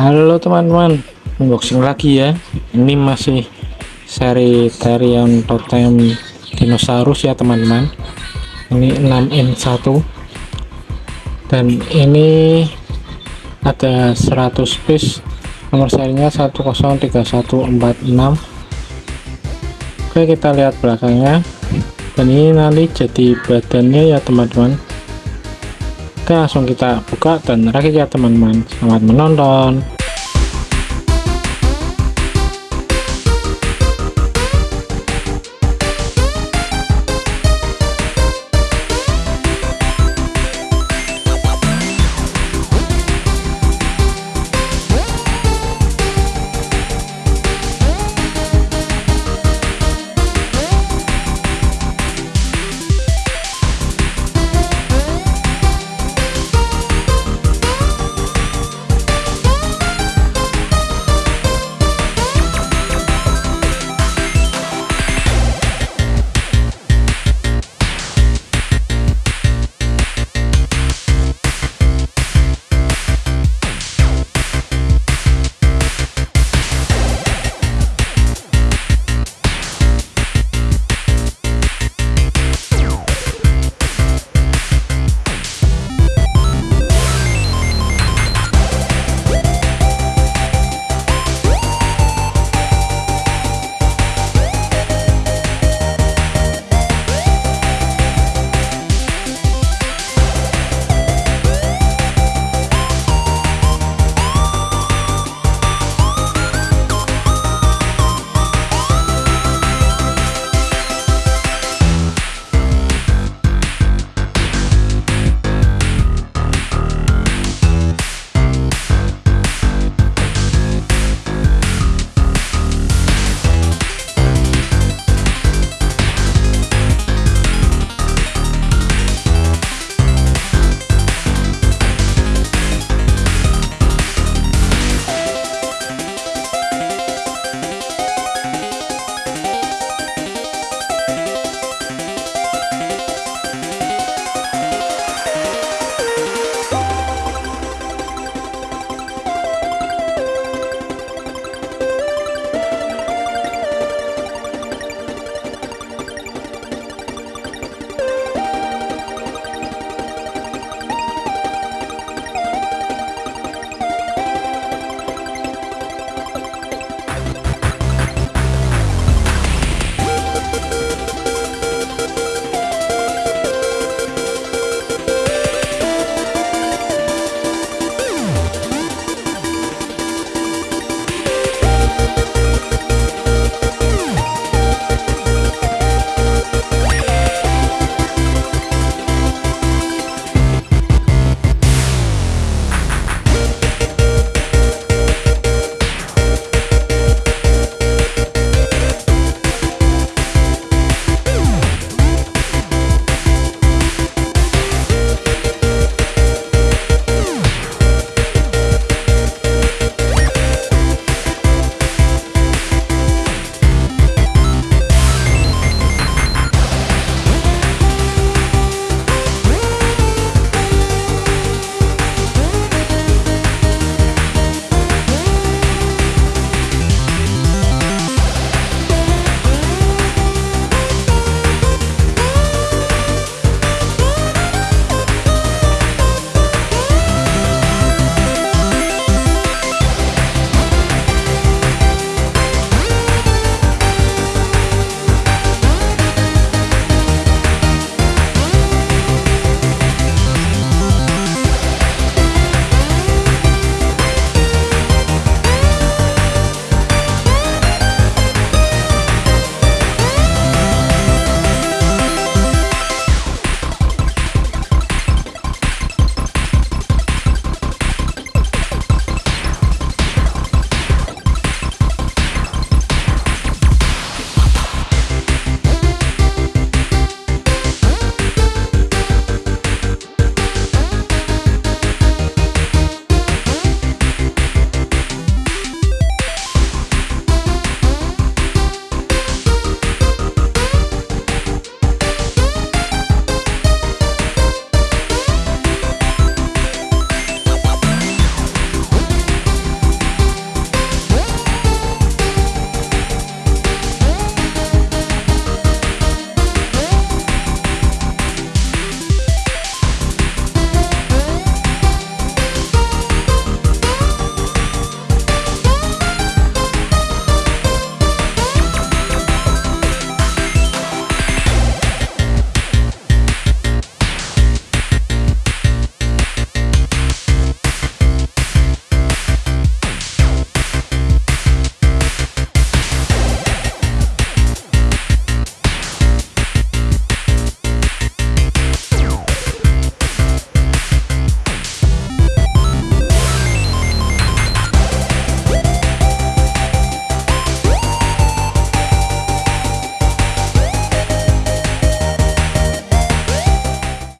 Halo teman-teman, unboxing lagi ya. Ini masih seri Therion Totem Dinosaurus ya teman-teman. Ini 6N1 dan ini ada 100 piece. Nomor serinya 103146 Oke kita lihat belakangnya. Dan ini nanti jadi badannya ya teman-teman. Oke langsung kita buka dan rakit ya teman-teman. Selamat menonton